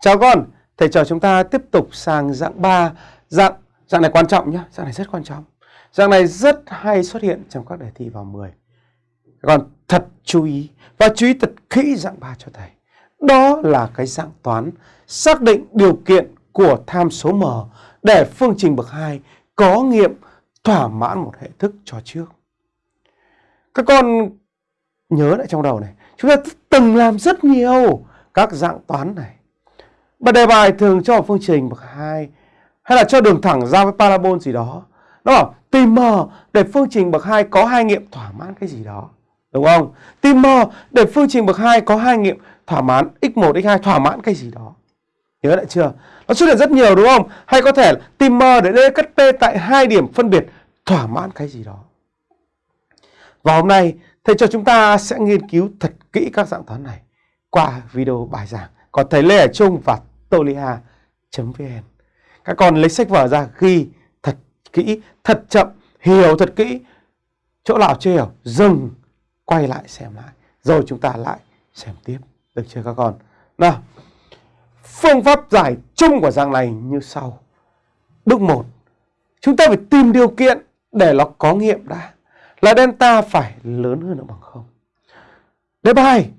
Chào con, thầy trò chúng ta tiếp tục sang dạng 3. Dạng dạng này quan trọng nhé, dạng này rất quan trọng. Dạng này rất hay xuất hiện trong các đề thi vào 10. Còn thật chú ý và chú ý thật kỹ dạng 3 cho thầy. Đó là cái dạng toán xác định điều kiện của tham số m để phương trình bậc 2 có nghiệm thỏa mãn một hệ thức cho trước. Các con nhớ lại trong đầu này, chúng ta từng làm rất nhiều các dạng toán này. Bài đề bài thường cho một phương trình bậc 2 hay là cho đường thẳng giao với parabol gì đó. Nó bảo tìm m để phương trình bậc 2 có hai nghiệm thỏa mãn cái gì đó. Đúng không? Tìm m để phương trình bậc 2 có hai nghiệm thỏa mãn x1, x2 thỏa mãn cái gì đó. Nhớ lại chưa? Nó xuất hiện rất nhiều đúng không? Hay có thể tìm m để d cắt p tại hai điểm phân biệt thỏa mãn cái gì đó. Và hôm nay thầy cho chúng ta sẽ nghiên cứu thật kỹ các dạng toán này qua video bài giảng có thầy Lê Hải Trung và tolia.vn. Các con lấy sách vở ra ghi thật kỹ, thật chậm, hiểu thật kỹ. Chỗ nào chưa hiểu, dừng, quay lại xem lại. Rồi chúng ta lại xem tiếp. Được chưa các con? Nào, phương pháp giải chung của dạng này như sau. Bước 1, chúng ta phải tìm điều kiện để nó có nghiệm đã. Là delta phải lớn hơn hoặc bằng không. Đề bài,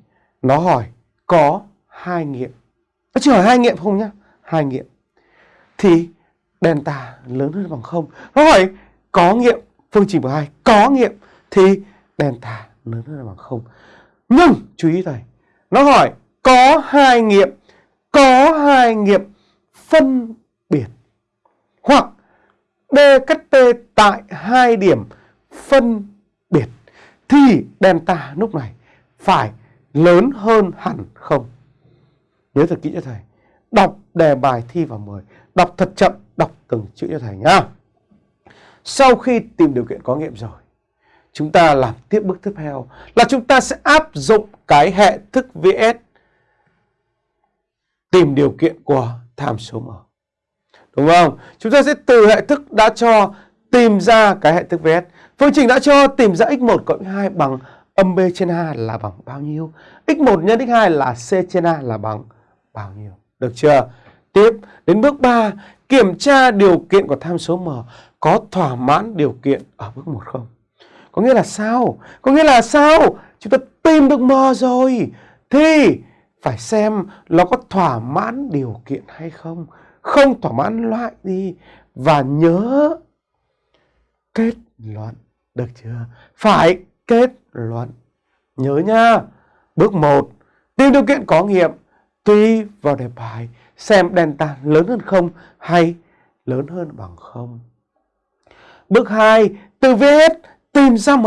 nó hỏi có hai nghiệm. Nó chỉ hỏi hai nghiệm không nhá, hai nghiệm. Thì delta lớn hơn bằng không. Nó hỏi có nghiệm phương trình của hai có nghiệm thì delta lớn hơn bằng không. Nhưng chú ý thầy, nó hỏi có hai nghiệm, có hai nghiệm phân biệt hoặc D cắt T tại hai điểm phân biệt thì delta lúc này phải lớn hơn hẳn không. Nhớ thật kỹ cho thầy. Đọc đề bài thi vào 10. Đọc thật chậm, đọc từng chữ cho thầy nhá. Sau khi tìm điều kiện có nghiệm rồi, chúng ta làm tiếp bước tiếp theo là chúng ta sẽ áp dụng cái hệ thức VS tìm điều kiện của tham số M. Đúng không? Chúng ta sẽ từ hệ thức đã cho tìm ra cái hệ thức VS. Phương trình đã cho tìm ra x1 cộng x2 bằng âm b trên a là bằng bao nhiêu? x1 nhân x2 là c trên a là bằng bao nhiêu? Được chưa? Tiếp đến bước 3, kiểm tra điều kiện của tham số m có thỏa mãn điều kiện ở bước 1 không? Có nghĩa là sao? Có nghĩa là sao? Chúng ta tìm được m rồi thì phải xem nó có thỏa mãn điều kiện hay không. Không thỏa mãn loại đi và nhớ kết luận. Được chưa? Phải kết luận. Nhớ nha. Bước 1. Tìm điều kiện có nghiệm. Tùy vào đề bài xem delta lớn hơn không hay lớn hơn bằng không. Bước 2. Từ VS tìm ra M.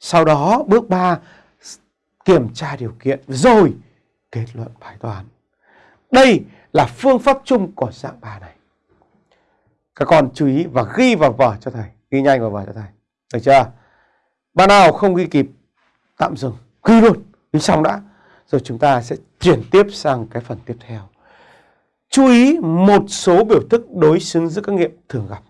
Sau đó bước 3. Kiểm tra điều kiện rồi kết luận bài toán. Đây là phương pháp chung của dạng bài này. Các con chú ý và ghi vào vở cho thầy. Ghi nhanh vào vở cho thầy. Được chưa? Bạn nào không ghi kịp tạm dừng, ghi luôn, ghi xong đã. Rồi chúng ta sẽ chuyển tiếp sang cái phần tiếp theo. Chú ý một số biểu thức đối xứng giữa các nghiệm thường gặp.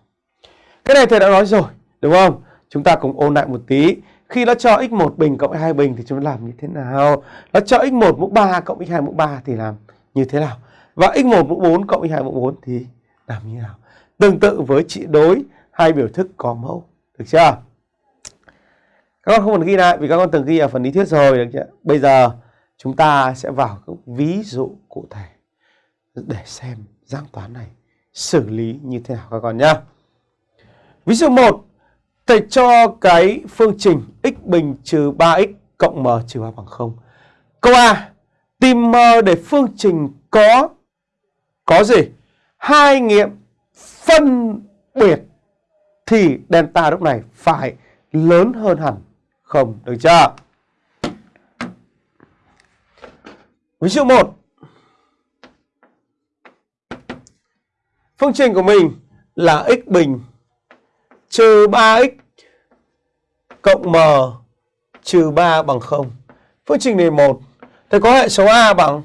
Cái này thầy đã nói rồi, đúng không? Chúng ta cùng ôn lại một tí. Khi nó cho x1 bình cộng x2 bình thì chúng ta làm như thế nào? Nó cho x1 mũ 3 cộng x2 mũ 3 thì làm như thế nào? Và x1 mũ 4 cộng x2 mũ 4 thì làm như thế nào? Tương tự với trị đối hai biểu thức có mẫu. Được chưa? Các con không cần ghi lại vì các con từng ghi ở phần lý thuyết rồi được chưa? Bây giờ chúng ta sẽ vào các ví dụ cụ thể để xem dạng toán này xử lý như thế nào các con nhé. Ví dụ 1, thầy cho cái phương trình x bình trừ 3x cộng m trừ 3 bằng 0. Câu A, tìm m để phương trình có có gì? Hai nghiệm phân biệt thì delta lúc này phải lớn hơn hẳn không. Được chưa? Ví dụ 1. Phương trình của mình là x bình trừ 3x cộng m trừ 3 bằng 0. Phương trình này 1. Thì có hệ số A bằng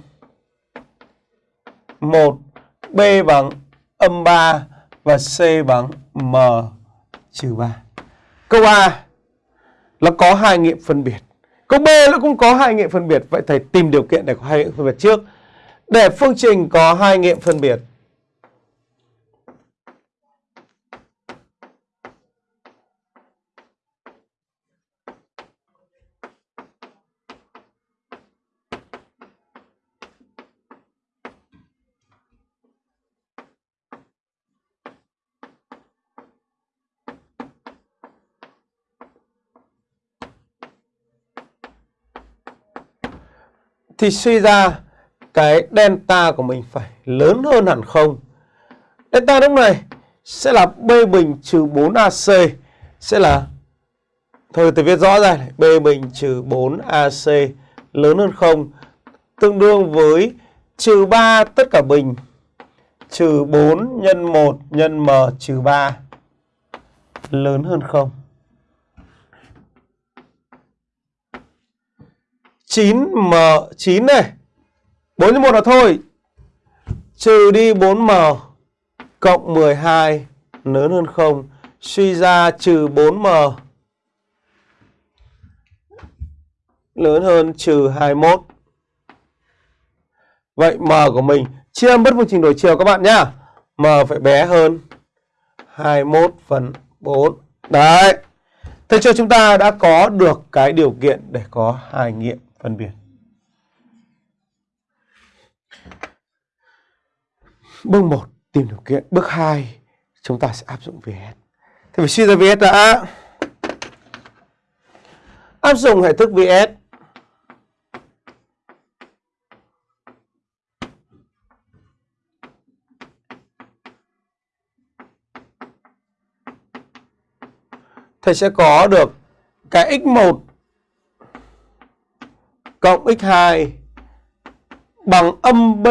1, B bằng âm 3 và C bằng m trừ 3. Câu A nó có hai nghiệm phân biệt. Câu B nó cũng có hai nghiệm phân biệt. Vậy thầy tìm điều kiện để có hai nghiệm phân biệt trước. Để phương trình có hai nghiệm phân biệt thì suy ra cái delta của mình phải lớn hơn hẳn không. Delta lúc này sẽ là B bình trừ 4AC sẽ là Thôi tôi viết rõ ra này, B bình trừ 4AC lớn hơn không tương đương với trừ 3 tất cả bình trừ 4 nhân 1 nhân M trừ 3 lớn hơn không 9M9 này. 4 nhân 1 là thôi. Trừ đi 4M Cộng 12 Lớn hơn 0 Suy ra trừ 4M Lớn hơn trừ 21 Vậy M của mình, Chia bất phương trình đổi chiều các bạn nhá. M phải bé hơn 21 phần 4 Đấy. Thế cho chúng ta đã có được cái điều kiện để có hai nghiệm phân biệt. Bước 1 tìm điều kiện, bước 2 chúng ta sẽ áp dụng VS. thì phải suy ra VS đã. Áp dụng hệ thức VS. Thầy sẽ có được cái x1 cộng x2 bằng âm b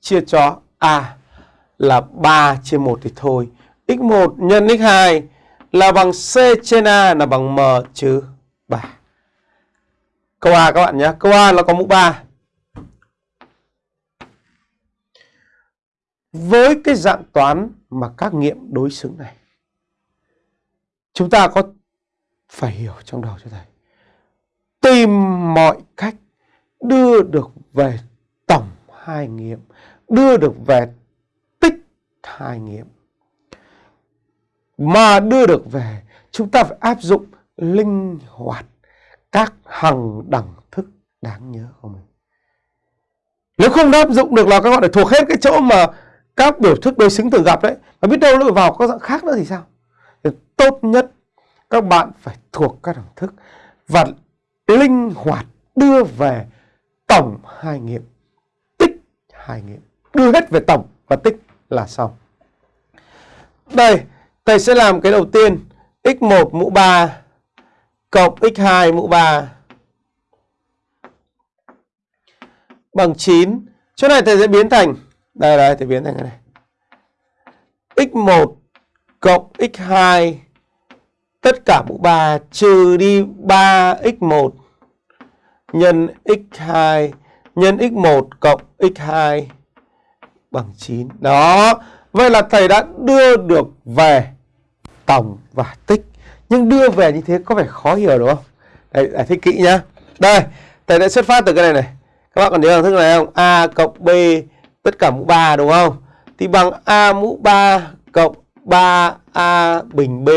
chia cho a là 3 chia 1 thì thôi. x1 nhân x2 là bằng c trên a là bằng m trừ 3. Câu A các bạn nhé. Câu A nó có mũ 3. Với cái dạng toán mà các nghiệm đối xứng này, chúng ta có phải hiểu trong đầu cho thầy tìm mọi cách đưa được về tổng hai nghiệm, đưa được về tích hai nghiệm. Mà đưa được về, chúng ta phải áp dụng linh hoạt các hằng đẳng thức đáng nhớ của mình. Nếu không áp dụng được là các bạn phải thuộc hết cái chỗ mà các biểu thức đối xứng thường gặp đấy. Mà biết đâu lại vào các dạng khác nữa thì sao? Thì tốt nhất các bạn phải thuộc các đẳng thức và linh hoạt đưa về tổng hai nghiệm. Tích hai nghiệm. Đưa hết về tổng và tích là xong. Đây, thầy sẽ làm cái đầu tiên. X1 mũ 3 cộng x2 mũ 3 bằng 9 chỗ này thầy sẽ biến thành, đây đây, thầy biến thành cái này. X1 cộng x2 tất cả mũ 3 trừ đi 3x1 nhân x2 nhân x1 cộng x2 bằng 9. Đó. Vậy là thầy đã đưa được về tổng và tích. Nhưng đưa về như thế có vẻ khó hiểu đúng không? Đây, giải thích kỹ nhá. Đây, thầy đã xuất phát từ cái này này. Các bạn còn nhớ thức này không? A cộng B tất cả mũ 3 đúng không? Thì bằng A mũ 3 cộng 3A bình B.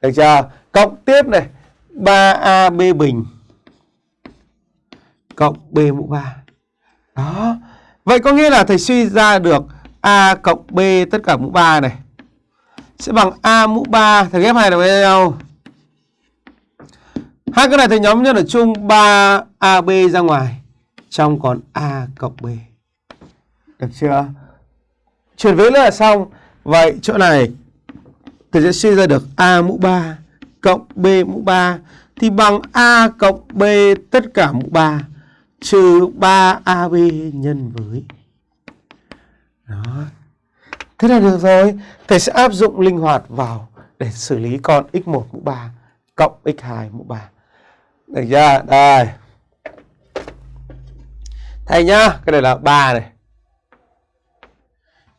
Được chưa? Cộng tiếp này 3AB bình cộng B mũ 3. Đó. Vậy có nghĩa là thầy suy ra được A cộng B tất cả mũ 3 này. Sẽ bằng A mũ 3. Thầy ghép hai được với nhau. Hai cái này thầy nhóm nhất ở chung 3AB ra ngoài. Trong còn A cộng B. Được chưa? Chuyển vế nữa là xong. Vậy chỗ này thì sẽ suy ra được A mũ 3 cộng B mũ 3 thì bằng A cộng B tất cả mũ 3 trừ 3AB nhân với đó. Thế là được rồi. Thầy sẽ áp dụng linh hoạt vào để xử lý con x1 mũ 3 cộng x2 mũ 3. Được chưa? Đây. Thầy nhá, cái này là 3 này.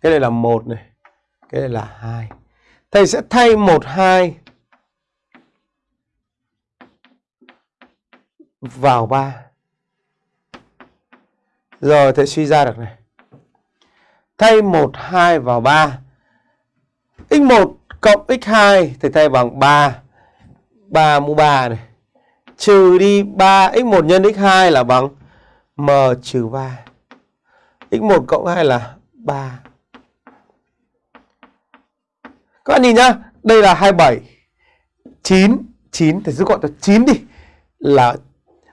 Cái này là 1 này. Cái này là 2. Thầy sẽ thay 1 2 vào 3 Rồi thầy suy ra được này. Thay 1, 2 vào 3. x1 cộng x2 thầy thay bằng 3. 3 mũ 3 này. Trừ đi 3 x1 nhân x2 là bằng m trừ 3. x1 cộng 2 là 3. Các bạn nhìn nhá, đây là 27. 9, 9 thì rút gọn cho 9 đi. Là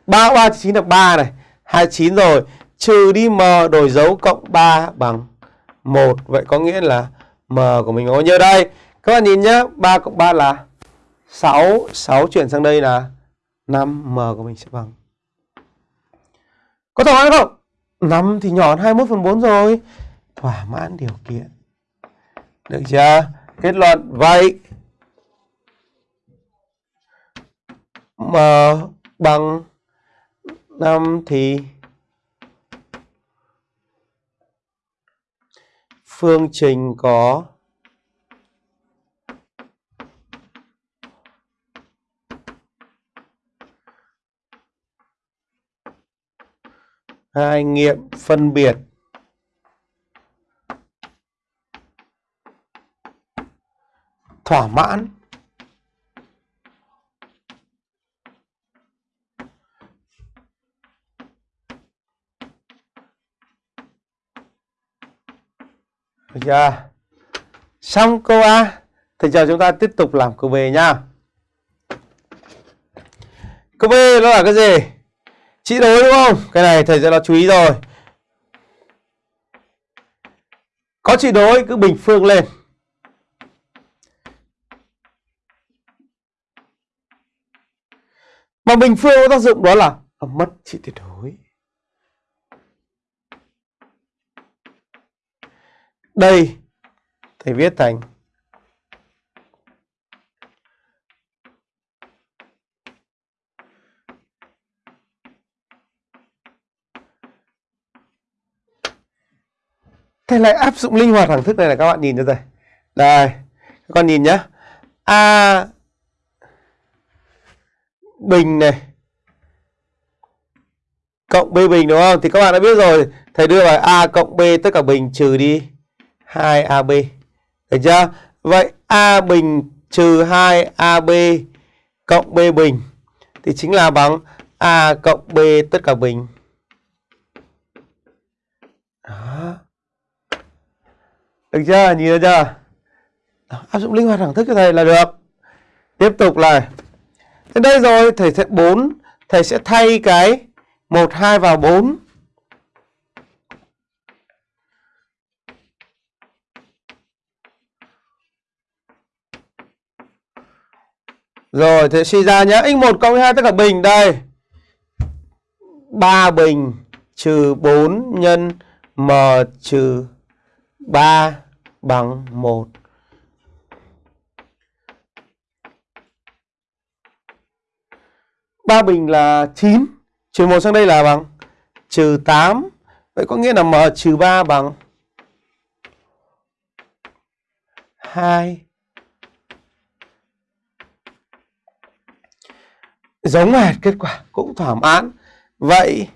3 3 9 là 3 này, 29 rồi, trừ đi m đổi dấu cộng 3 bằng 1. Vậy có nghĩa là m của mình có bao nhiêu đây? Các bạn nhìn nhá, 3 cộng 3 là 6, 6 chuyển sang đây là 5, m của mình sẽ bằng. Có thỏa mãn không? 5 thì nhỏ hơn 21 phần 4 rồi. Thỏa mãn điều kiện. Được chưa? Kết luận vậy. M bằng 5 thì phương trình có hai nghiệm phân biệt thỏa mãn Được chưa? Xong câu A. Thầy giờ chúng ta tiếp tục làm câu B nha. Câu B nó là cái gì? Chỉ đối đúng không? Cái này thầy sẽ là chú ý rồi. Có chỉ đối cứ bình phương lên. Mà bình phương có tác dụng đó là mất trị tuyệt đối. Đây thầy viết thành Thầy lại áp dụng linh hoạt thẳng thức này là các bạn nhìn cho thầy. Đây, các con nhìn nhá. A bình này cộng B bình đúng không? Thì các bạn đã biết rồi, thầy đưa vào A cộng B tất cả bình trừ đi 2AB. Được chưa? Vậy A bình trừ 2AB cộng B bình thì chính là bằng A cộng B tất cả bình. Đó. Được chưa? Nhìn thấy chưa? Đó, áp dụng linh hoạt đẳng thức cho thầy là được. Tiếp tục là Thế đây rồi, thầy sẽ 4, thầy sẽ thay cái 1 2 vào 4 Rồi thế suy ra nhé x1 cộng 2 tất cả bình đây. 3 bình trừ 4 nhân m trừ 3 bằng 1 3 bình là 9 Trừ 1 sang đây là bằng trừ 8 Vậy có nghĩa là m trừ 3 bằng 2 giống hệt kết quả, cũng thỏa mãn. Vậy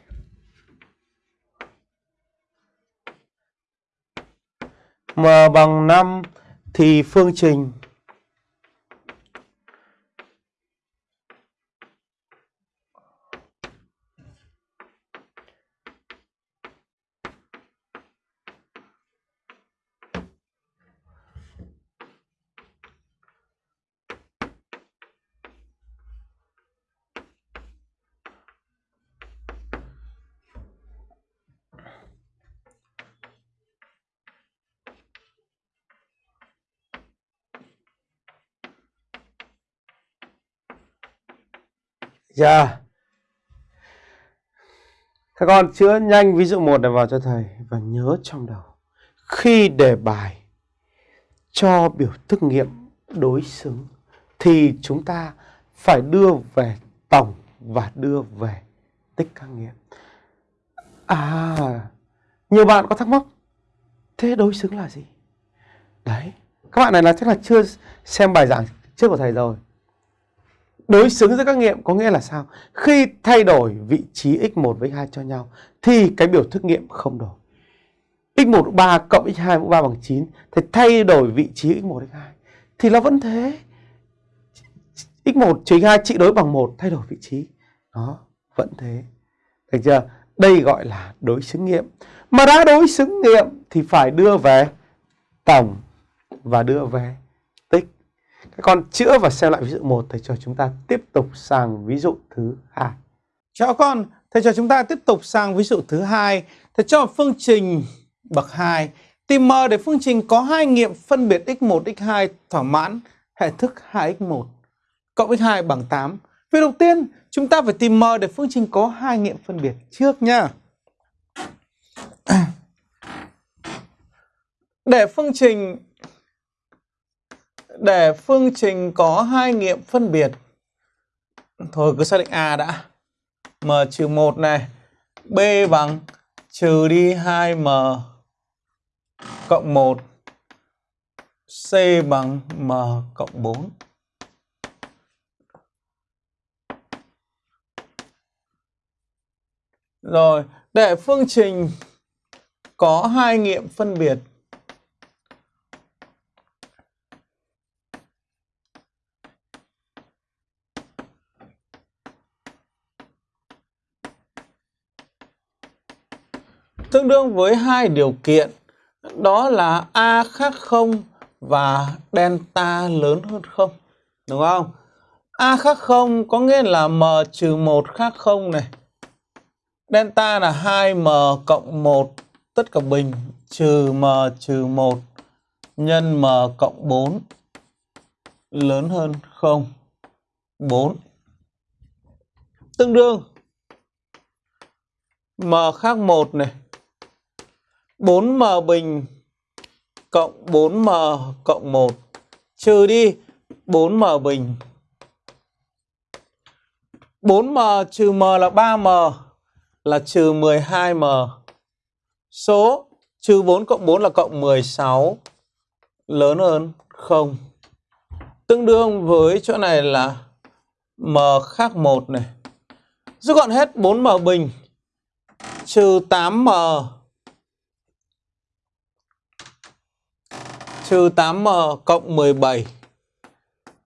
m bằng 5 thì phương trình chưa các con chữa nhanh ví dụ một này vào cho thầy và nhớ trong đầu. Khi đề bài, cho biểu thức nghiệm đối xứng, thì chúng ta phải đưa về tổng và đưa về tích các nghiệm. À nhiều bạn có thắc mắc, thế đối xứng là gì? Đấy, các bạn này là chắc là chưa xem bài giảng trước của thầy rồi đối xứng giữa các nghiệm có nghĩa là sao? Khi thay đổi vị trí x1 với x2 cho nhau thì cái biểu thức nghiệm không đổi. x1 mũ 3 cộng x2 mũ 3 bằng 9 thì thay đổi vị trí x1 x2 thì nó vẫn thế. x1 trừ x2 trị đối bằng 1 thay đổi vị trí. Đó, vẫn thế. Được chưa? Đây gọi là đối xứng nghiệm. Mà đã đối xứng nghiệm thì phải đưa về tổng và đưa về. Các con chữa và xem lại ví dụ 1 thầy cho chúng ta tiếp tục sang ví dụ thứ hai. Chào con, thầy cho chúng ta tiếp tục sang ví dụ thứ hai. Thầy cho phương trình bậc 2 tìm m để phương trình có hai nghiệm phân biệt x1 x2 thỏa mãn hệ thức 2x1 cộng x2 bằng 8. Việc đầu tiên, chúng ta phải tìm m để phương trình có hai nghiệm phân biệt trước nha. Để phương trình để phương trình có hai nghiệm phân biệt thôi cứ xác định A đã. M trừ 1 này, B bằng trừ đi 2M cộng 1, C bằng M cộng 4. Rồi, để phương trình có hai nghiệm phân biệt tương đương với hai điều kiện đó là a khác 0 và delta lớn hơn 0 đúng không? a khác 0 có nghĩa là m trừ 1 khác 0 này. Delta là 2m cộng 1 tất cả bình, trừ m trừ 1 nhân m cộng 4 lớn hơn 0 4 tương đương m khác 1 này 4m bình cộng 4m cộng 1 trừ đi 4m bình. 4m trừ m là 3m là trừ 12m số trừ 4 cộng 4 là cộng 16 lớn hơn 0 tương đương với chỗ này là m khác 1 này. Rút gọn hết 4m bình trừ 8m trừ 8m cộng 17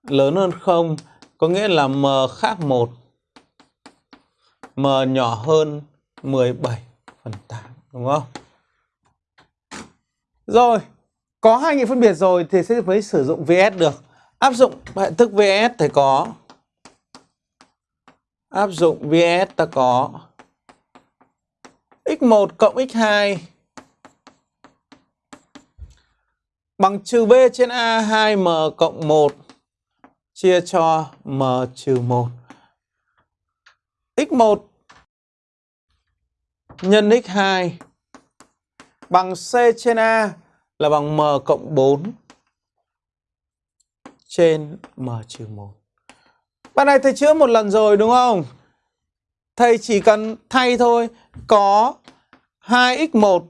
lớn hơn 0 có nghĩa là m khác 1 m nhỏ hơn 17 phần 8 đúng không? Rồi, có hai nghiệm phân biệt rồi thì sẽ mới sử dụng VS được. Áp dụng hệ thức VS thì có áp dụng VS ta có x1 cộng x2 bằng trừ b trên a 2m cộng 1 chia cho m trừ 1. x1 nhân x2 bằng c trên a là bằng m cộng 4 trên m trừ 1. Bạn này thầy chữa một lần rồi, đúng không? Thầy chỉ cần thay thôi. Có 2x1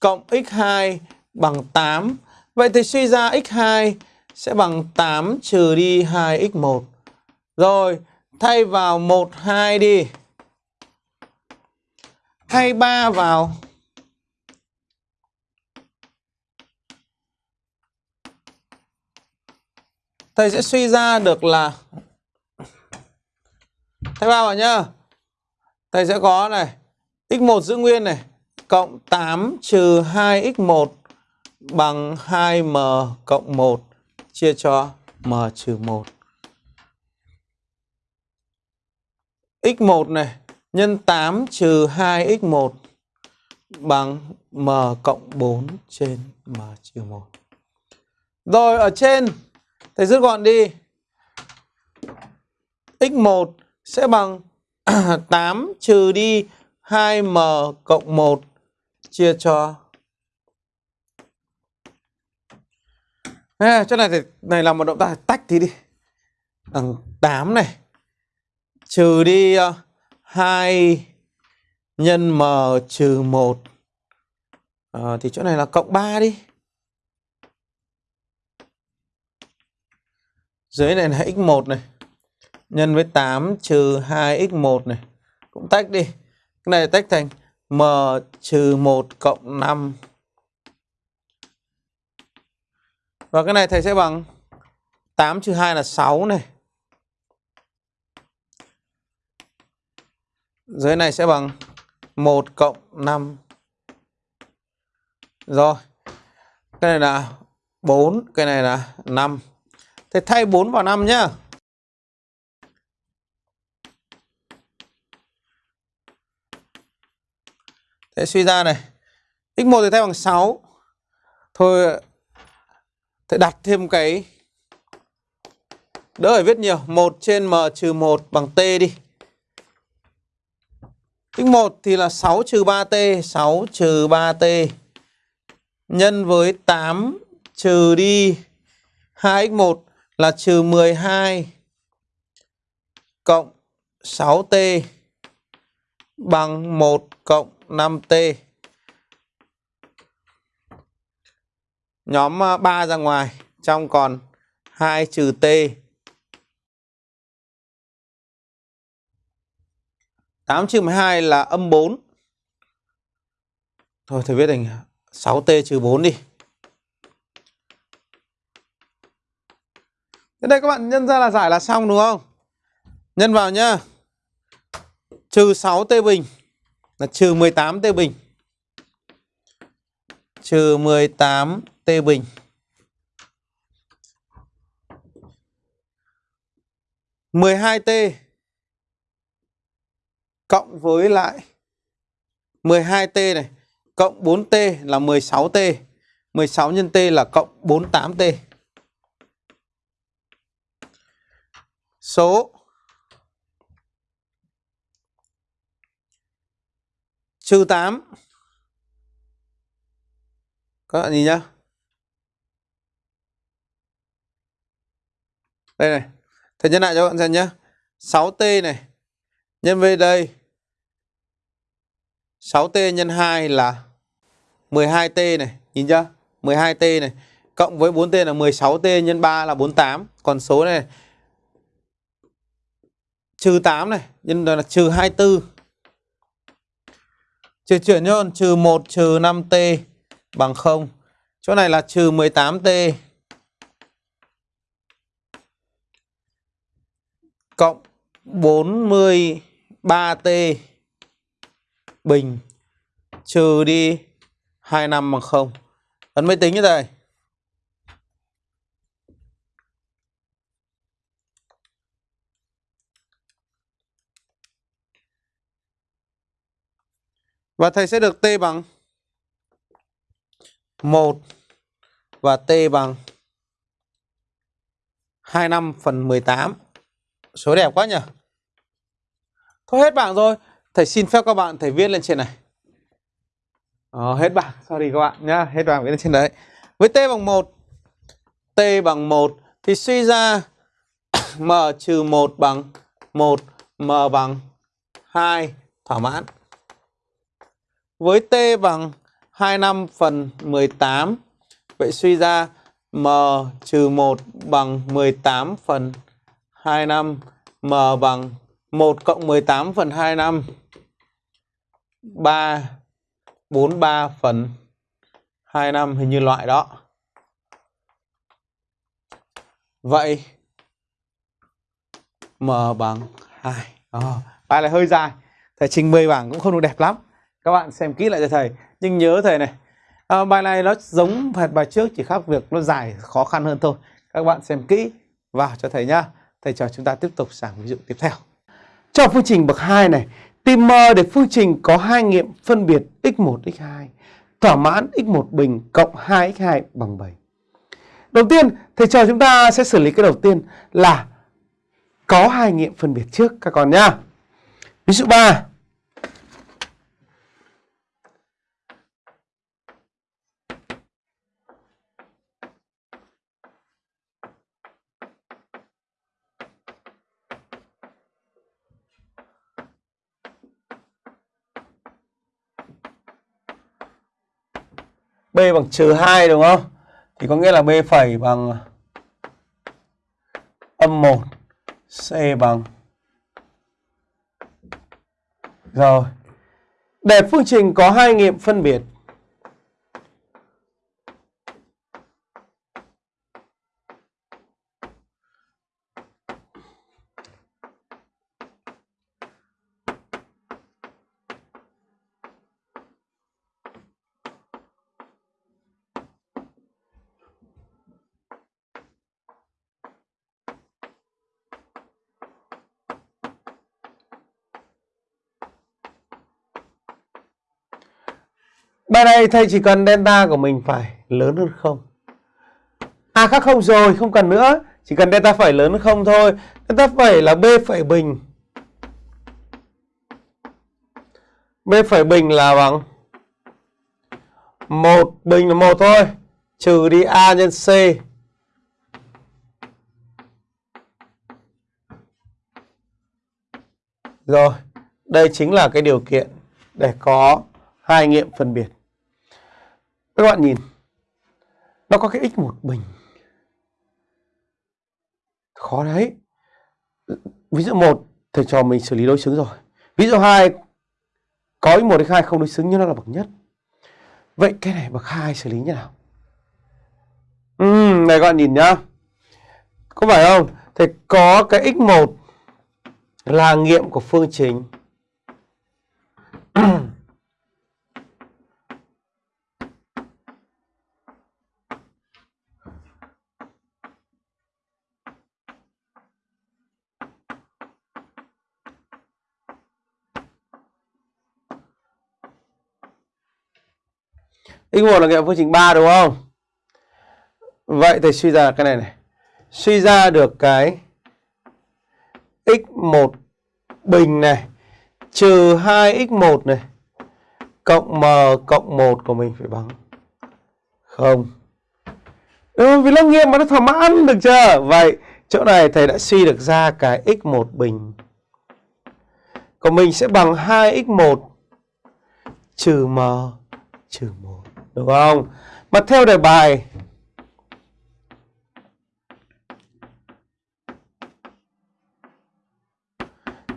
cộng x2 bằng 8 Vậy thì suy ra x2 sẽ bằng 8 trừ đi 2x1. Rồi, thay vào 1, 2 đi. Thay 3 vào. Thầy sẽ suy ra được là Thay 3 vào nhá. Thầy sẽ có này, x1 giữ nguyên này, cộng 8 trừ 2x1 bằng 2m cộng 1 chia cho m trừ 1. x1 này, nhân 8 trừ 2x1 bằng m cộng 4 trên m trừ 1. Rồi, ở trên, thầy rút gọn đi. x1 sẽ bằng 8 trừ đi 2m cộng 1 chia cho À, chỗ này thì này là một động tác tách thì đi. đằng 8 này. Trừ đi ờ, uh, 2 nhân m trừ 1. À, ờ, thì chỗ này là cộng 3 đi. Dưới này là x1 này. nhân với 8 trừ 2x1 này. Cũng tách đi. Cái này tách thành m trừ 1 cộng 5. Và cái này thầy sẽ bằng 8 trừ 2 là 6 này. Dưới này sẽ bằng 1 cộng 5. Rồi. Cái này là 4, cái này là 5. Thầy thay 4 vào 5 nhá. Thế suy ra này. x1 thì thay bằng 6. Thôi Thế đặt thêm cái đỡ phải viết nhiều, 1 trên m trừ 1 bằng t đi. x1 thì là 6 trừ 3t, 6 trừ 3t nhân với 8 trừ đi 2x1 là trừ 12 cộng 6t bằng 1 cộng 5t. Nhóm ờ, 3 ra ngoài, trong còn 2 trừ t. 8 trừ 12 là âm 4. Thôi thầy viết thành 6t trừ 4 đi. Thế đây các bạn nhân ra là giải là xong đúng không? Nhân vào nhá. Trừ 6t bình là trừ 18t bình. Trừ t bình. mười hai t cộng với lại 12t này, cộng 4t là 16t. 16 nhân t là cộng 48t. Số trừ 8. Các bạn nhìn nhá. Đây này. Thầy nhân lại cho các bạn xem nhé 6t này nhân với đây 6t nhân 2 là 12t này, nhìn chưa? 12t này cộng với 4t là 16t nhân 3 là 48. Còn số này trừ 8 này, nhân là trừ 24. Trừ chuyển nhôn trừ 1 trừ 5t bằng 0. Chỗ này là trừ 18t cộng 43t bình trừ đi 25 bằng 0. Ấn máy tính như này. Và thầy sẽ được t bằng 1 và t bằng 25 phần 18. Số đẹp quá nhỉ? Thôi hết bảng rồi. Thầy xin phép các bạn thầy viết lên trên này. Ờ, hết bảng, sorry các bạn nhá, hết bảng viết lên trên đấy. Với t bằng 1, t bằng 1 thì suy ra m trừ 1 bằng 1, m bằng 2 thỏa mãn. Với t bằng 25 phần 18, vậy suy ra m trừ 1 bằng 18 phần 25, m bằng 1 cộng 18 phần 25 3 43 phần 25 hình như loại đó. Vậy M bằng 2. Oh, ờ, bài này hơi dài. Thầy trình 10 bảng cũng không được đẹp lắm. Các bạn xem kỹ lại cho thầy. Nhưng nhớ thầy này. À, bài này nó giống hệt bài trước chỉ khác việc nó dài khó khăn hơn thôi. Các bạn xem kỹ vào cho thầy nhá. Thầy cho chúng ta tiếp tục sang ví dụ tiếp theo. Cho phương trình bậc 2 này, tìm m để phương trình có hai nghiệm phân biệt x1, x2, thỏa mãn x1 bình cộng 2x2 bằng 7. Đầu tiên, thầy cho chúng ta sẽ xử lý cái đầu tiên là có hai nghiệm phân biệt trước các con nhá. Ví dụ 3. B bằng trừ 2 đúng không? Thì có nghĩa là B phẩy bằng âm 1 C bằng Rồi Để phương trình có hai nghiệm phân biệt Bài thầy chỉ cần delta của mình phải lớn hơn không. A khác không rồi, không cần nữa. Chỉ cần delta phải lớn hơn không thôi. Delta phải là B phẩy bình. B phẩy bình là bằng một bình là một thôi. Trừ đi A nhân C. Rồi, đây chính là cái điều kiện để có hai nghiệm phân biệt. Các bạn nhìn, nó có cái x một bình. Khó đấy. Ví dụ một thầy trò mình xử lý đối xứng rồi. Ví dụ hai có x1 x2 không đối xứng nhưng nó là bậc nhất. Vậy cái này bậc hai xử lý như nào? uhm, này các bạn nhìn nhá. Có phải không? Thầy có cái x1 là nghiệm của phương trình x1 là nghiệm phương trình 3 đúng không? Vậy thì suy ra cái này này. Suy ra được cái x1 bình này, trừ 2x1 này, cộng m cộng 1 của mình phải bằng 0. không? Ừ, vì nó nghiệm mà nó thỏa mãn được chưa? Vậy chỗ này thầy đã suy được ra cái x1 bình của mình sẽ bằng 2x1 trừ m trừ 1 đúng không? Mà theo đề bài,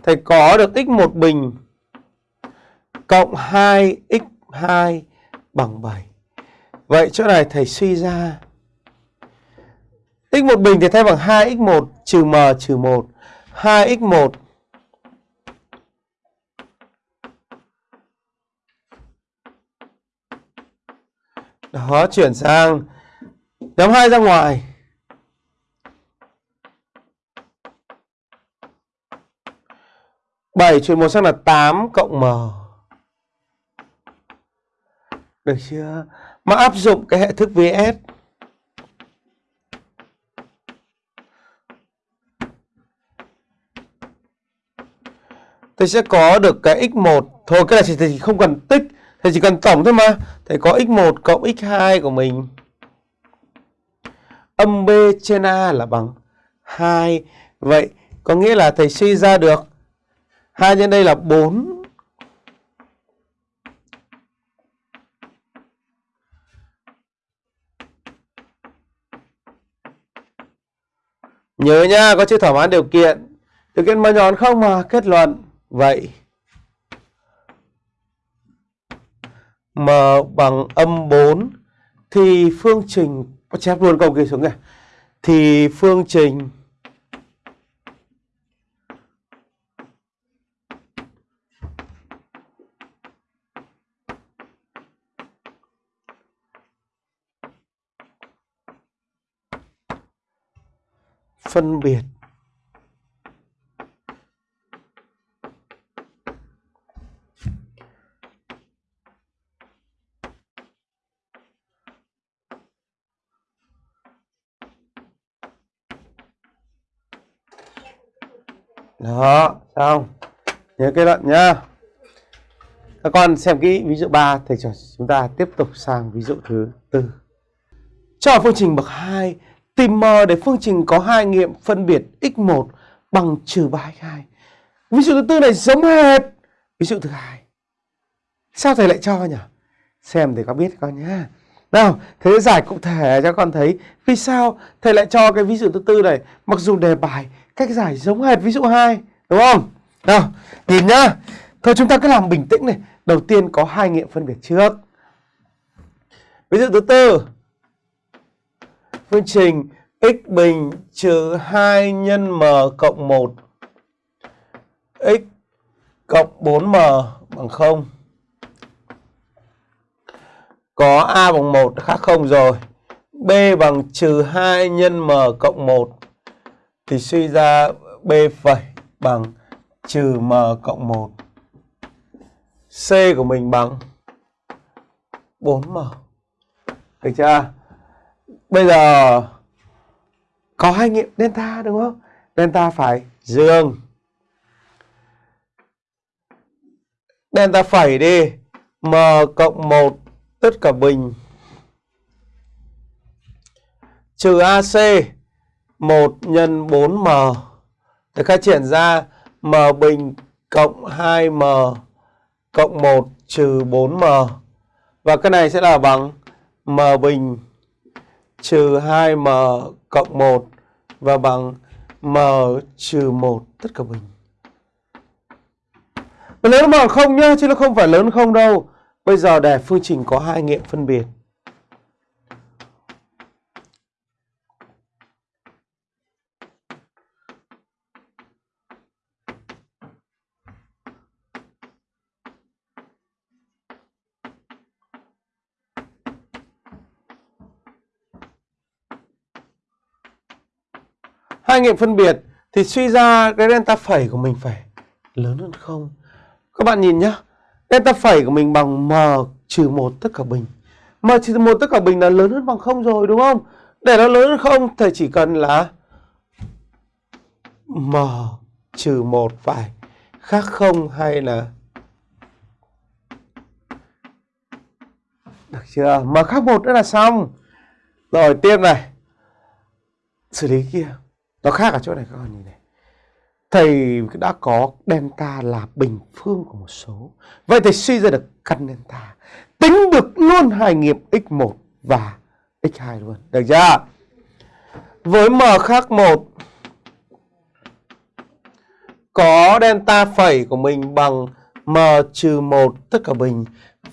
thầy có được x1 bình cộng 2x2 bằng 7. Vậy chỗ này thầy suy ra x1 bình thì thay bằng 2x1 trừ m trừ 1. 2x1 Đó, chuyển sang nhóm 2 ra ngoài. bảy chuyển một sang là 8 cộng m. Được chưa? Mà áp dụng cái hệ thức VS. Tôi sẽ có được cái x1. Thôi cái này thì không cần tích Thầy chỉ cần tổng thôi mà. Thầy có x1 cộng x2 của mình. Âm B trên A là bằng 2. Vậy có nghĩa là thầy suy ra được 2 nhân đây là 4. Nhớ nha, có chữ thỏa mãn điều kiện. Điều kiện mà nhọn không mà kết luận. Vậy m bằng âm 4 thì phương trình, chép luôn câu kia xuống này thì phương trình phân biệt Đó, xong. Nhớ kết luận nhá. Các con xem kỹ ví dụ 3 thầy cho chúng ta tiếp tục sang ví dụ thứ tư. Cho phương trình bậc 2, tìm m để phương trình có hai nghiệm phân biệt x1 bằng trừ 3x2. Ví dụ thứ tư này giống hệt ví dụ thứ hai. Sao thầy lại cho nhỉ? Xem để có biết con nhá. Nào, thế giải cụ thể cho con thấy vì sao thầy lại cho cái ví dụ thứ tư này mặc dù đề bài cách giải giống hệt ví dụ hai đúng không? Nào, nhìn nhá. Thôi chúng ta cứ làm bình tĩnh này. Đầu tiên có hai nghiệm phân biệt trước. Ví dụ thứ tư. Phương trình x bình trừ 2 nhân m cộng 1 x cộng 4m bằng 0. Có a bằng 1 khác không rồi. b bằng trừ 2 nhân m cộng 1 thì suy ra b phẩy bằng trừ m cộng 1. C của mình bằng 4m. Được chưa? Bây giờ có hai nghiệm delta đúng không? Delta phải dương. Delta phẩy đi. M cộng 1 tất cả bình. Trừ AC 1 nhân 4M. Để khai triển ra M bình cộng 2M cộng 1 trừ 4M. Và cái này sẽ là bằng M bình trừ 2M cộng 1 và bằng M trừ 1 tất cả bình. Lớn bằng không nhá, chứ nó không phải lớn không đâu. Bây giờ để phương trình có hai nghiệm phân biệt. Hai nghiệm phân biệt thì suy ra cái delta phẩy của mình phải lớn hơn không. Các bạn nhìn nhá. Delta phẩy của mình bằng m trừ một tất cả bình. m trừ một tất cả bình là lớn hơn bằng không rồi, đúng không? Để nó lớn hơn không thầy chỉ cần là m trừ một phải khác không hay là Được chưa? M khác một nữa là xong. Rồi, tiếp này. Xử lý kia. Nó khác ở chỗ này, các con nhìn này. Thầy đã có delta là bình phương của một số. Vậy thầy suy ra được căn delta. Tính được luôn hai nghiệm x1 và x2 luôn. Được chưa? Với m khác 1 có delta phẩy của mình bằng m trừ 1 tất cả bình.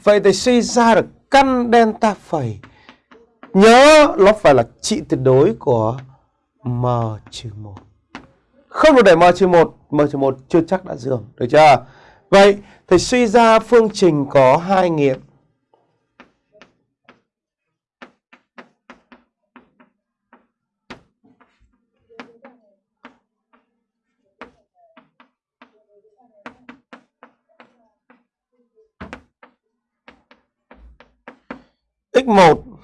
Vậy thầy suy ra được căn delta phẩy. Nhớ, nó phải là trị tuyệt đối của m trừ 1. Không được để m trừ 1, m trừ 1 chưa chắc đã dương, được chưa? Vậy thầy suy ra phương trình có hai nghiệm. x1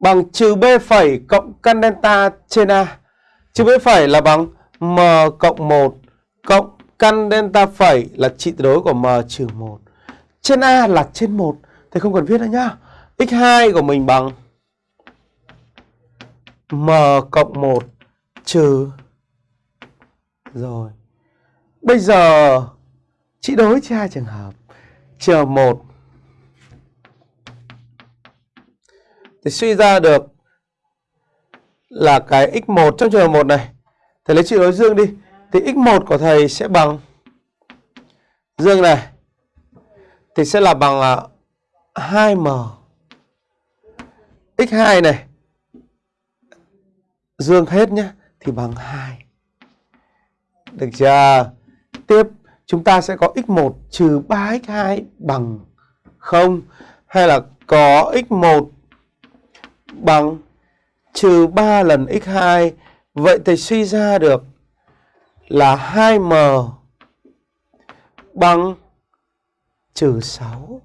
bằng trừ b phẩy cộng căn delta trên a. Trừ b phẩy là bằng m cộng 1 cộng căn delta phẩy là trị tuyệt đối của m trừ 1. Trên a là trên 1. Thầy không cần viết nữa nhá. x2 của mình bằng m cộng 1 trừ rồi. Bây giờ, trị đối cho hai trường hợp. Trừ 1 thì suy ra được là cái x1 trong trường hợp 1 này. Thầy lấy trị đối dương đi. Thì x1 của thầy sẽ bằng dương này. Thì sẽ là bằng là 2m. x2 này. Dương hết nhé. Thì bằng 2. Được chưa? Tiếp, chúng ta sẽ có x1 trừ 3x2 bằng 0. Hay là có x1 bằng, trừ 3 lần x2. Vậy thầy suy ra được là 2m bằng trừ 6.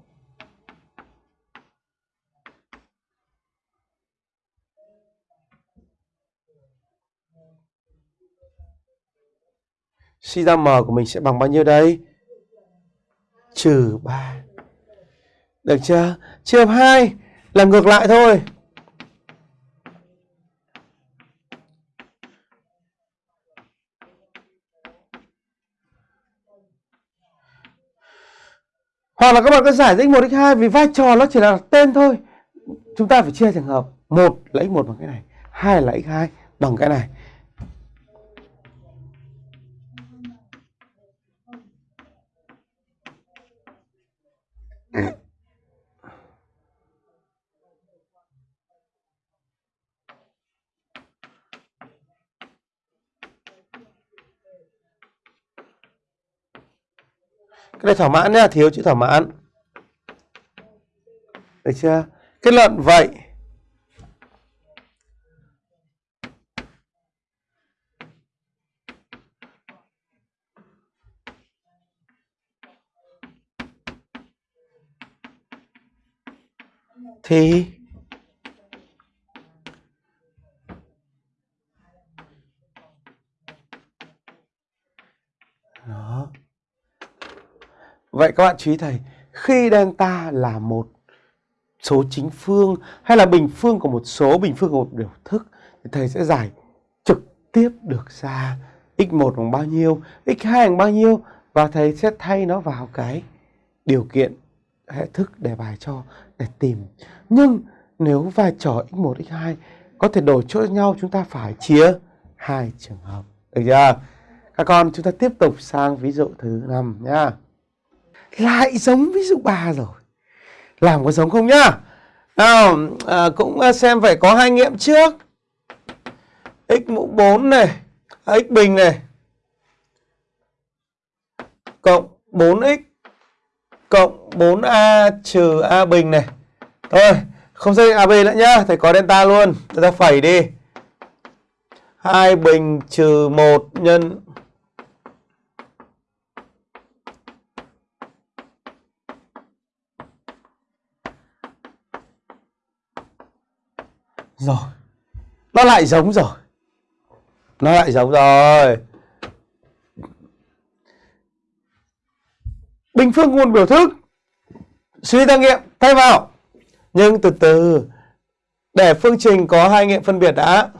Suy ra m của mình sẽ bằng bao nhiêu đây? Trừ 3. Được chưa? Trường hợp 2 là ngược lại thôi. hoặc là các bạn có giải ra x1 x2 vì vai trò nó chỉ là tên thôi chúng ta phải chia trường hợp một là x1 bằng cái này, hai là x2 bằng cái này Mm-hmm. Cái này thỏa mãn nhá, thiếu chữ thỏa mãn. Được chưa? Kết luận vậy. Thì Đó. Vậy các bạn chú ý thầy, khi delta là một số chính phương hay là bình phương của một số bình phương của một biểu thức thì thầy sẽ giải trực tiếp được ra x1 bằng bao nhiêu, x2 bằng bao nhiêu và thầy sẽ thay nó vào cái điều kiện hệ thức đề bài cho để tìm. Nhưng nếu vai trò x1, x2 có thể đổi chỗ nhau chúng ta phải chia hai trường hợp. Được chưa? Các con chúng ta tiếp tục sang ví dụ thứ 5 nhá. Lại giống ví dụ ba rồi. Làm có giống không nhá? Nào, à, cũng à, xem phải có hai nghiệm trước. x mũ 4 này, à, x bình này. Cộng 4x cộng 4a trừ a bình này. Thôi, không xác định AB nữa nhá, thầy có delta luôn. Chúng ta phẩy đi. 2 bình trừ 1 nhân Rồi. Nó lại giống rồi. Nó lại giống rồi. Bình phương nguồn biểu thức. Suy ra nghiệm, thay vào. Nhưng từ từ, để phương trình có hai nghiệm phân biệt đã.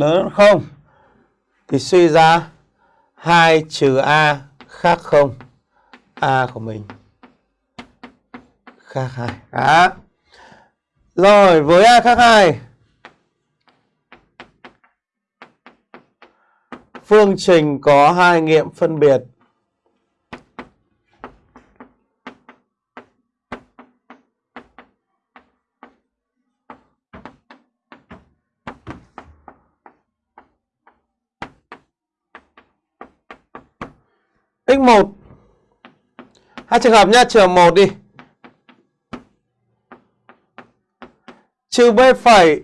Lớn hơn 0 thì suy ra 2 trừ A khác 0. A của mình khác 2 Đó. Rồi, với A khác 2 Phương trình có hai nghiệm phân biệt 1 hai trường hợp nhá trường 1 đi trừ b phẩy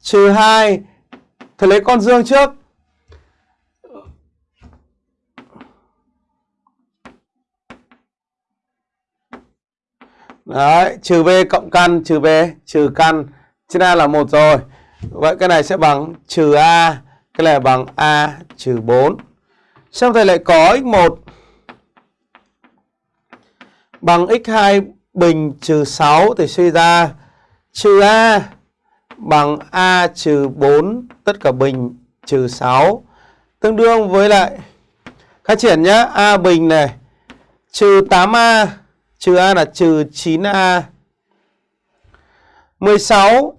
trừ 2 thầy lấy con dương trước Đấy, trừ b cộng căn trừ b trừ căn trên a là một rồi. Vậy cái này sẽ bằng trừ a, cái này bằng a trừ 4. Xong thầy lại có x1 bằng x2 bình trừ 6 thì suy ra trừ A bằng A trừ 4 tất cả bình trừ 6 tương đương với lại, khai triển nhá, A bình này, trừ 8A trừ A là trừ 9A 16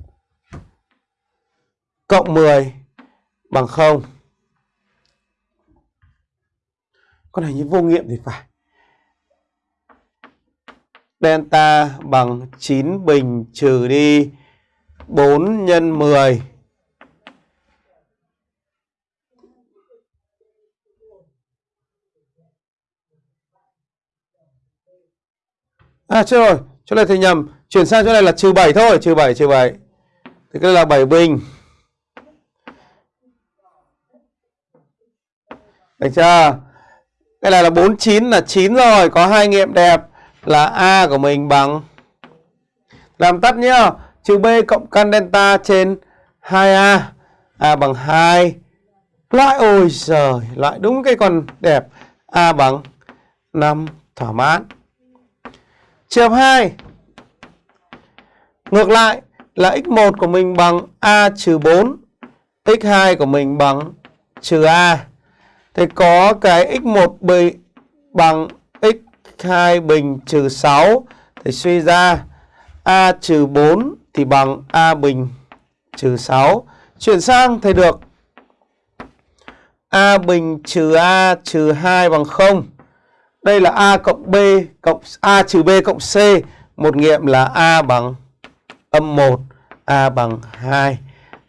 cộng 10 bằng 0 con này như vô nghiệm thì phải. Delta bằng 9 bình trừ đi 4 nhân 10 À chưa rồi, chỗ này thì nhầm. Chuyển sang chỗ này là trừ 7 thôi. Trừ 7, trừ 7 Thì cái là 7 bình. Được chưa? Cái này là 49 là 9 rồi, có hai nghiệm đẹp là A của mình bằng làm tắt nhá, trừ B cộng căn delta trên 2A. A bằng 2. Loại ôi giời, loại đúng cái con đẹp. A bằng 5 thỏa mãn. Trường hợp 2. Ngược lại là x1 của mình bằng A trừ 4, x2 của mình bằng trừ A. Thì có cái x1 bình bằng x2 bình trừ 6 thì suy ra a trừ 4 thì bằng a bình trừ 6. Chuyển sang thầy được a bình trừ a trừ 2 bằng 0. Đây là a cộng b cộng a trừ b cộng c. Một nghiệm là a bằng âm 1, a bằng 2.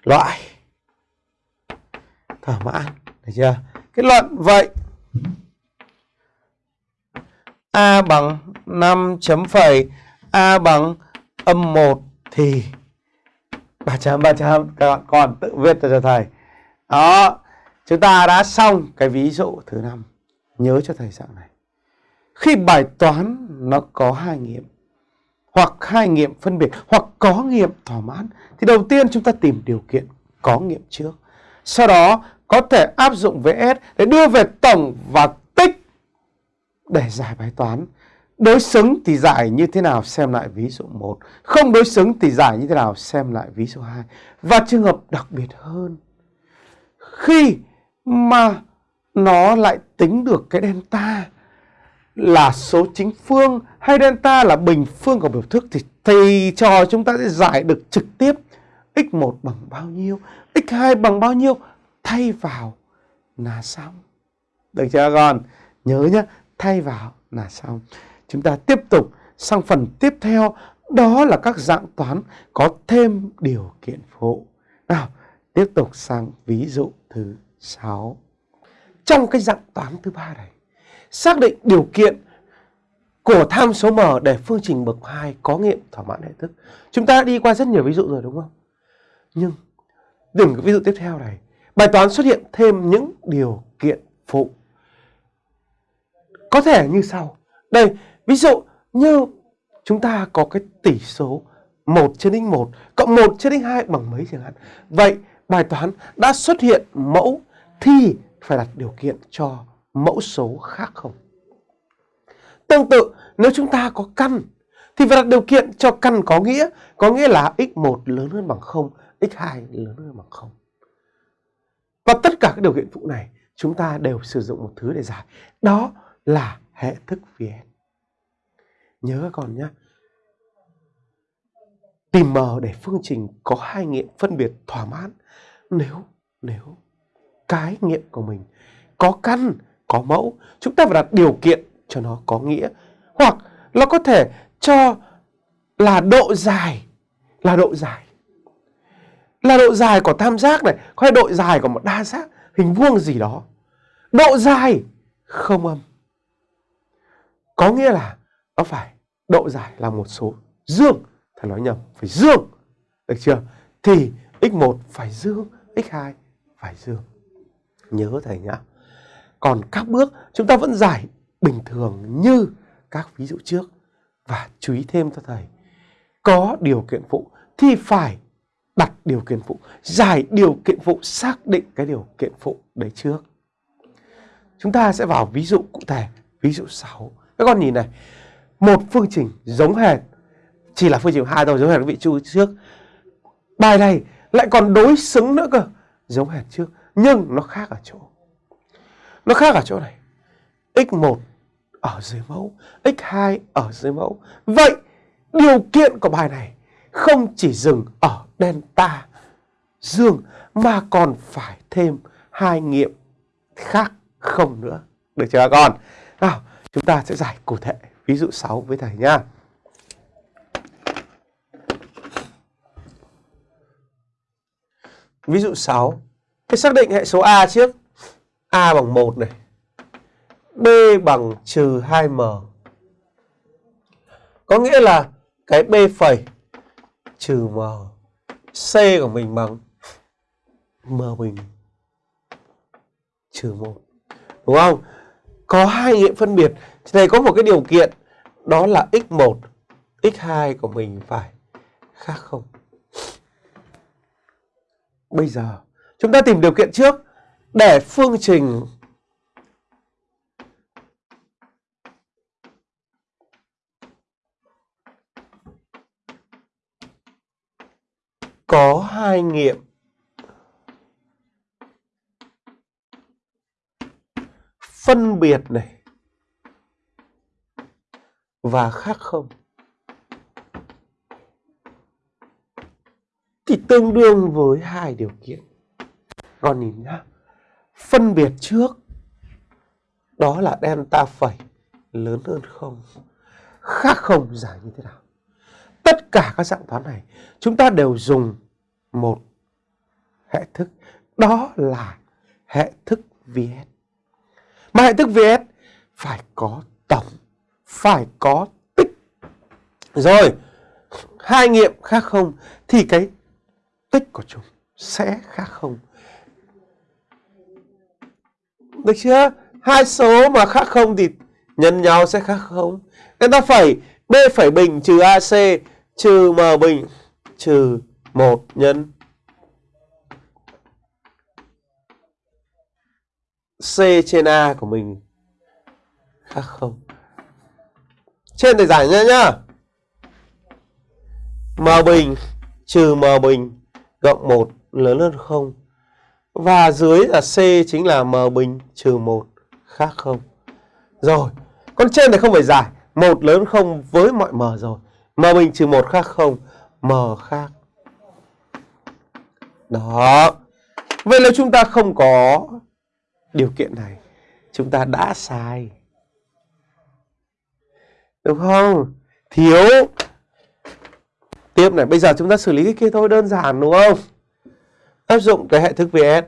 Loại thỏa mãn, được chưa? Kết luận vậy a bằng 5 chấm phẩy a bằng âm 1 thì 3 chấm 3 chấm các bạn còn tự viết cho thầy. Đó, chúng ta đã xong cái ví dụ thứ năm. Nhớ cho thầy dạng này. Khi bài toán nó có hai nghiệm hoặc hai nghiệm phân biệt hoặc có nghiệm thỏa mãn thì đầu tiên chúng ta tìm điều kiện có nghiệm trước. Sau đó có thể áp dụng VS để đưa về tổng và tích để giải bài toán. Đối xứng thì giải như thế nào xem lại ví dụ 1. Không đối xứng thì giải như thế nào xem lại ví dụ 2. Và trường hợp đặc biệt hơn. Khi mà nó lại tính được cái delta là số chính phương hay delta là bình phương của biểu thức thì thầy trò chúng ta sẽ giải được trực tiếp x1 bằng bao nhiêu, x2 bằng bao nhiêu thay vào là xong. Được chưa con? Nhớ nhé, thay vào là xong. Chúng ta tiếp tục sang phần tiếp theo đó là các dạng toán có thêm điều kiện phụ. Nào, tiếp tục sang ví dụ thứ 6. Trong cái dạng toán thứ ba này, xác định điều kiện của tham số m để phương trình bậc 2 có nghiệm thỏa mãn hệ thức. Chúng ta đã đi qua rất nhiều ví dụ rồi đúng không? Nhưng đừng cái ví dụ tiếp theo này, bài toán xuất hiện thêm những điều kiện phụ. Có thể như sau. Đây, ví dụ như chúng ta có cái tỷ số 1 trên x1 cộng 1 trên x2 bằng mấy chẳng hạn. Vậy bài toán đã xuất hiện mẫu thì phải đặt điều kiện cho mẫu số khác không? Tương tự, nếu chúng ta có căn thì phải đặt điều kiện cho căn có nghĩa, có nghĩa là x1 lớn hơn bằng 0, x2 lớn hơn bằng 0. Và tất cả các điều kiện phụ này chúng ta đều sử dụng một thứ để giải. Đó là hệ thức VN. Nhớ các con nhé. Tìm M để phương trình có hai nghiệm phân biệt thỏa mãn. Nếu, nếu cái nghiệm của mình có căn, có mẫu, chúng ta phải đặt điều kiện cho nó có nghĩa. Hoặc nó có thể cho là độ dài, là độ dài. Là độ dài của tam giác này, hay độ dài của một đa giác, hình vuông gì đó. Độ dài không âm. Có nghĩa là nó phải độ dài là một số dương. Thầy nói nhầm, phải dương. Được chưa? Thì x1 phải dương, x2 phải dương. Nhớ thầy nhá. Còn các bước chúng ta vẫn giải bình thường như các ví dụ trước. Và chú ý thêm cho thầy. Có điều kiện phụ thì phải đặt điều kiện phụ. Giải điều kiện phụ xác định cái điều kiện phụ đấy trước. Chúng ta sẽ vào ví dụ cụ thể. Ví dụ 6. Các con nhìn này. Một phương trình giống hệt. Chỉ là phương trình hai thôi giống hệt cái vị chu trước. Bài này lại còn đối xứng nữa cơ. Giống hệt trước. Nhưng nó khác ở chỗ. Nó khác ở chỗ này. x1 ở dưới mẫu, x2 ở dưới mẫu. Vậy điều kiện của bài này không chỉ dừng ở delta dương mà còn phải thêm hai nghiệm khác không nữa. Được chưa các con? Nào, chúng ta sẽ giải cụ thể ví dụ 6 với thầy nhá. Ví dụ 6. Hãy xác định hệ số A trước. A bằng 1 này. B bằng trừ 2M. Có nghĩa là cái B phẩy trừ M. C của mình bằng M bình trừ 1. Đúng không? Có hai nghiệm phân biệt. đây có một cái điều kiện đó là x1, x2 của mình phải khác không. Bây giờ chúng ta tìm điều kiện trước để phương trình có hai nghiệm phân biệt này và khác không thì tương đương với hai điều kiện. Con nhìn nhá. Phân biệt trước, đó là delta phẩy lớn hơn không. Khác không giải như thế nào? Tất cả các dạng toán này chúng ta đều dùng một hệ thức đó là hệ thức VS. Mà hệ thức VS phải có tổng, phải có tích. Rồi, hai nghiệm khác không thì cái tích của chúng sẽ khác không. Được chưa? Hai số mà khác không thì nhân nhau sẽ khác không. người ta phải B phải bình trừ AC trừ M bình trừ 1 nhân C trên A của mình khác không. Trên thì giải nhá nhá. M bình trừ M bình cộng 1 lớn hơn 0. Và dưới là C chính là M bình trừ 1 khác không. Rồi, con trên này không phải giải. 1 lớn hơn 0 với mọi M rồi. M bình trừ 1 khác không. M khác. Đó. Vậy là chúng ta không có điều kiện này. Chúng ta đã sai. Đúng không? Thiếu Tiếp này, bây giờ chúng ta xử lý cái kia thôi đơn giản đúng không? Áp dụng cái hệ thức VS.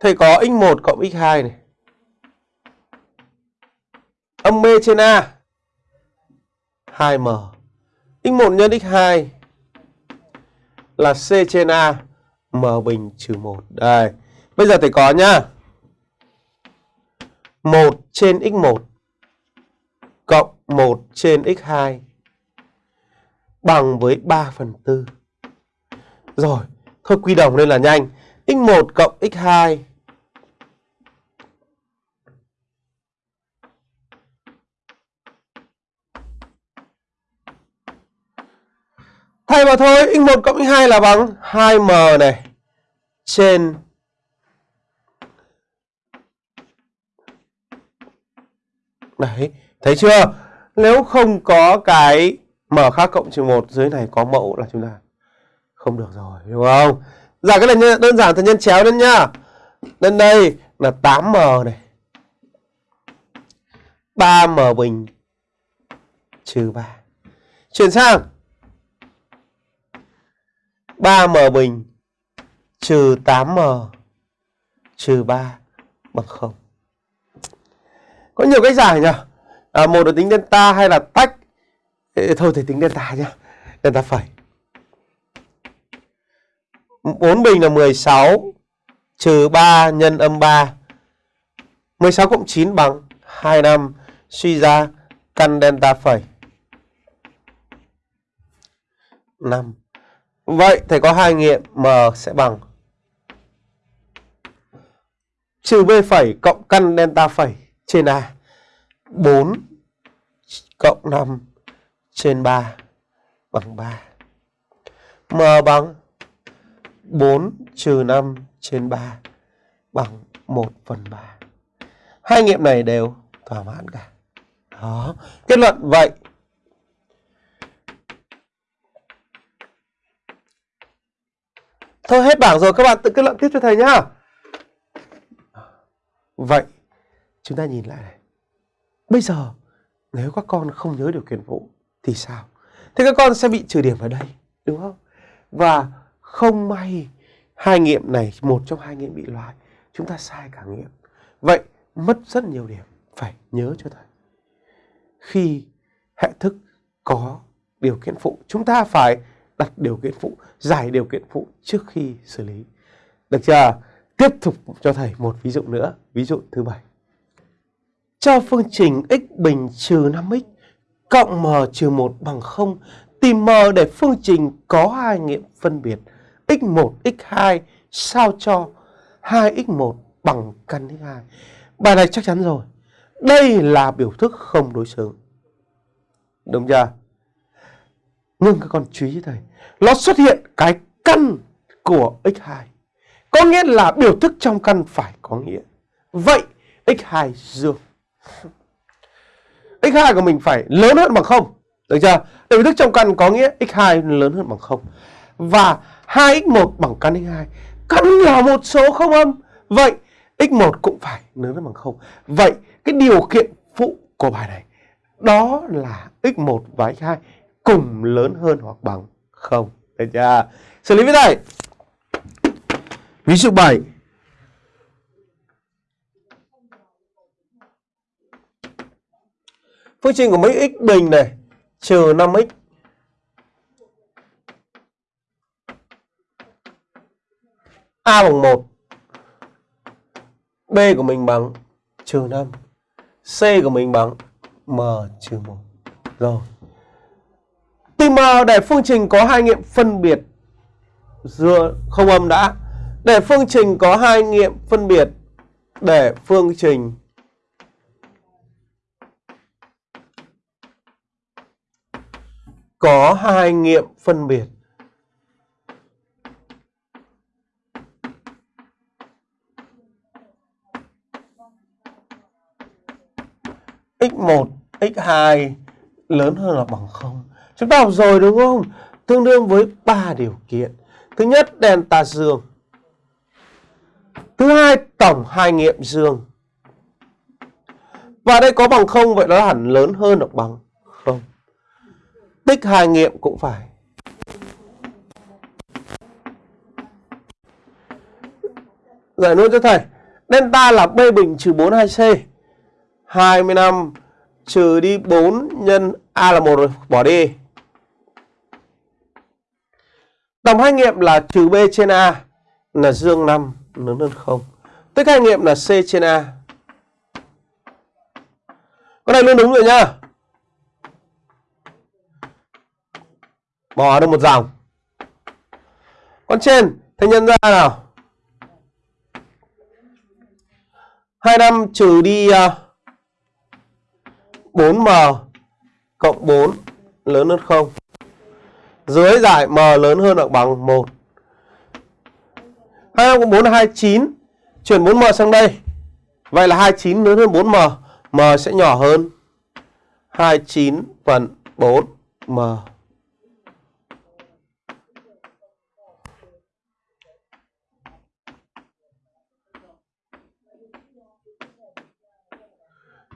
Thầy có x1 cộng x2 này. Âm B trên A 2M. x1 nhân x2 là C trên A M bình trừ 1. Đây. Bây giờ thầy có nhá. 1 trên x1 cộng 1 trên x2 bằng với 3 phần 4. Rồi, thôi quy đồng lên là nhanh. x1 cộng x2 Thay vào thôi, x1 cộng x2 là bằng 2m này trên Đấy, thấy chưa? Nếu không có cái m khác cộng trừ 1 dưới này có mẫu là chúng ta không được rồi, đúng không? Giả cái này đơn giản thì nhân chéo lên nhá. Lên đây là 8m này. 3m bình trừ 3. Chuyển sang 3m bình trừ 8m trừ 3 bằng 0. Có nhiều cách giải nhỉ? À, một là tính delta hay là tách. Ê, thôi thì tính delta nhá. Delta phẩy. 4 bình là 16 trừ 3 nhân âm 3. 16 cộng 9 bằng 25. Suy ra căn delta phẩy. 5. Vậy thầy có hai nghiệm M sẽ bằng trừ B phẩy cộng căn delta phẩy trên A 4 cộng 5 trên 3 bằng 3. M bằng 4 trừ 5 trên 3 bằng 1 phần 3. Hai nghiệm này đều thỏa mãn cả. Đó. Kết luận, vậy. Thôi hết bảng rồi các bạn tự kết luận tiếp cho thầy nhá. Vậy chúng ta nhìn lại này. Bây giờ nếu các con không nhớ điều kiện phụ thì sao? thế các con sẽ bị trừ điểm ở đây, đúng không? Và không may hai nghiệm này, một trong hai nghiệm bị loại, chúng ta sai cả nghiệm. Vậy mất rất nhiều điểm, phải nhớ cho thầy. Khi hệ thức có điều kiện phụ, chúng ta phải đặt điều kiện phụ, giải điều kiện phụ trước khi xử lý. Được chưa? Tiếp tục cho thầy một ví dụ nữa, ví dụ thứ bảy. Cho phương trình x bình trừ 5x cộng m trừ 1 bằng 0, tìm m để phương trình có hai nghiệm phân biệt x1, x2 sao cho 2x1 bằng căn x2. Bài này chắc chắn rồi. Đây là biểu thức không đối xứng. Đúng chưa? Nhưng các con chú ý thầy, nó xuất hiện cái căn của x2. Có nghĩa là biểu thức trong căn phải có nghĩa. Vậy x2 dương. x2 của mình phải lớn hơn bằng 0. Được chưa? Để biểu thức trong căn có nghĩa x2 lớn hơn bằng 0. Và 2x1 bằng căn x2. Căn là một số không âm. Vậy x1 cũng phải lớn hơn bằng 0. Vậy cái điều kiện phụ của bài này đó là x1 và x2 cùng lớn hơn hoặc bằng không Được chưa? Xử lý với này. Ví dụ 7. Phương trình của mấy x bình này, trừ 5x A bằng 1 B của mình bằng trừ 5 C của mình bằng M trừ 1 Rồi Tìm để phương trình có hai nghiệm phân biệt Dựa không âm đã. Để phương trình có hai nghiệm phân biệt Để phương trình. Có hai nghiệm phân biệt. X1, x2 lớn hơn là bằng 0. Chúng ta học rồi đúng không? Tương đương với 3 điều kiện. Thứ nhất, delta dương. Thứ hai, tổng hai nghiệm dương. Và đây có bằng 0, vậy nó hẳn lớn hơn hoặc bằng 0. Tích hai nghiệm cũng phải. Giải luôn cho thầy. Delta là B bình trừ 42C. 25 trừ đi 4 nhân A là 1 rồi, bỏ đi. Tổng hai nghiệm là trừ B trên A là dương 5 lớn hơn 0. Tích hai nghiệm là C trên A. Con này luôn đúng rồi nhá. Bỏ được một dòng. Con trên, thầy nhân ra nào. 25 trừ đi uh, 4m cộng 4 lớn hơn 0. Dưới giải m lớn hơn hoặc bằng 1. 25 cộng 4 là 29. Chuyển 4m sang đây. Vậy là 29 lớn hơn 4m. m sẽ nhỏ hơn 29 phần 4m.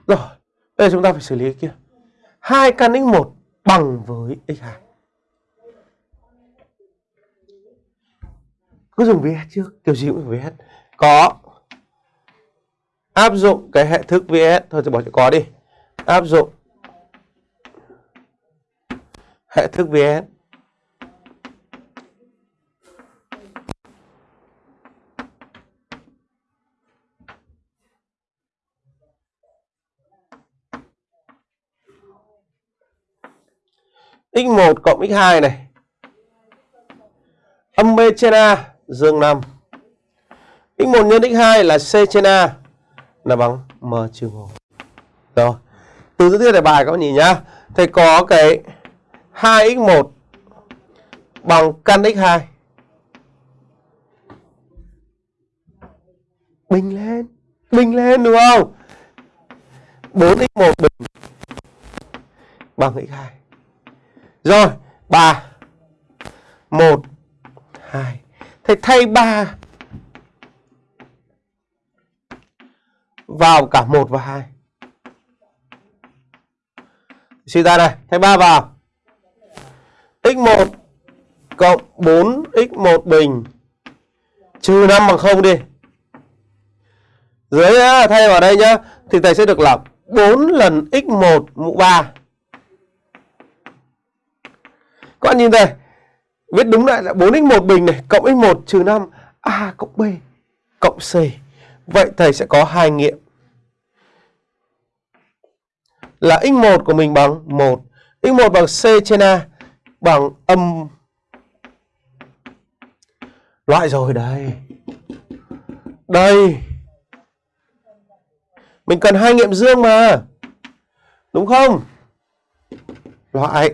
Rồi, bây giờ chúng ta phải xử lý cái kia. 2 căn x1 bằng với x2. Cứ dùng VS trước, kiểu gì cũng phải VS. Có áp dụng cái hệ thức VS thôi thì bỏ chữ có đi. Áp dụng hệ thức VS x1 cộng x2 này. Âm B trên A, dương 5. x1 nhân x2 là C trên A là bằng M trừ 1. Rồi. Từ dữ thiết đề bài các bạn nhìn nhá. Thầy có cái 2x1 bằng căn x2. Bình lên. Bình lên đúng không? 4x1 bình bằng x2. Rồi, 3 1 2. Thầy thay 3 vào cả 1 và 2. Suy ra này, thay 3 vào. x1 cộng 4x1 bình trừ 5 bằng 0 đi. Dưới thay vào đây nhá, thì thầy sẽ được là 4 lần x1 mũ 3 các bạn nhìn đây. Viết đúng lại là 4x1 bình này, cộng x1 trừ 5 a cộng b cộng c. Vậy thầy sẽ có hai nghiệm. Là x1 của mình bằng 1 x1 bằng c trên a bằng âm loại rồi đây. Đây. Mình cần hai nghiệm dương mà. Đúng không? Loại.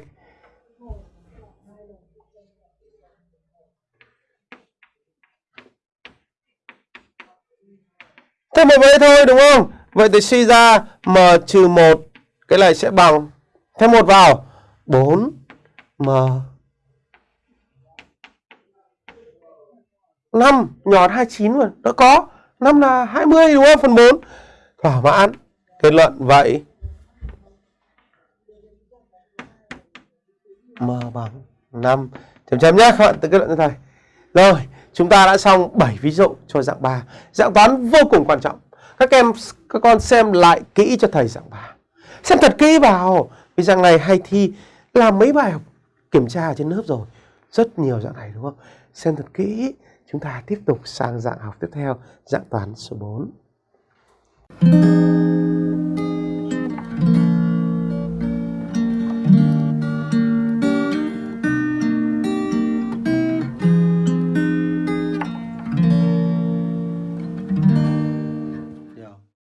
Thêm một vế thôi, đúng không? Vậy thì suy ra m trừ 1 cái này sẽ bằng. Thêm một vào. 4 m. 5 nhọt 29 mà nó có. 5 là 20 đúng không? Phần 4 thỏa mãn. Kết luận vậy. M bằng 5 chấm chấm nhé các bạn, tự kết luận cho thầy rồi chúng ta đã xong 7 ví dụ cho dạng 3 dạng toán vô cùng quan trọng. Các em, các con xem lại kỹ cho thầy dạng 3 xem thật kỹ vào. Vì dạng này hay thi, làm mấy bài học kiểm tra ở trên lớp rồi. Rất nhiều dạng này, đúng không? Xem thật kỹ. Chúng ta tiếp tục sang dạng học tiếp theo, dạng toán số 4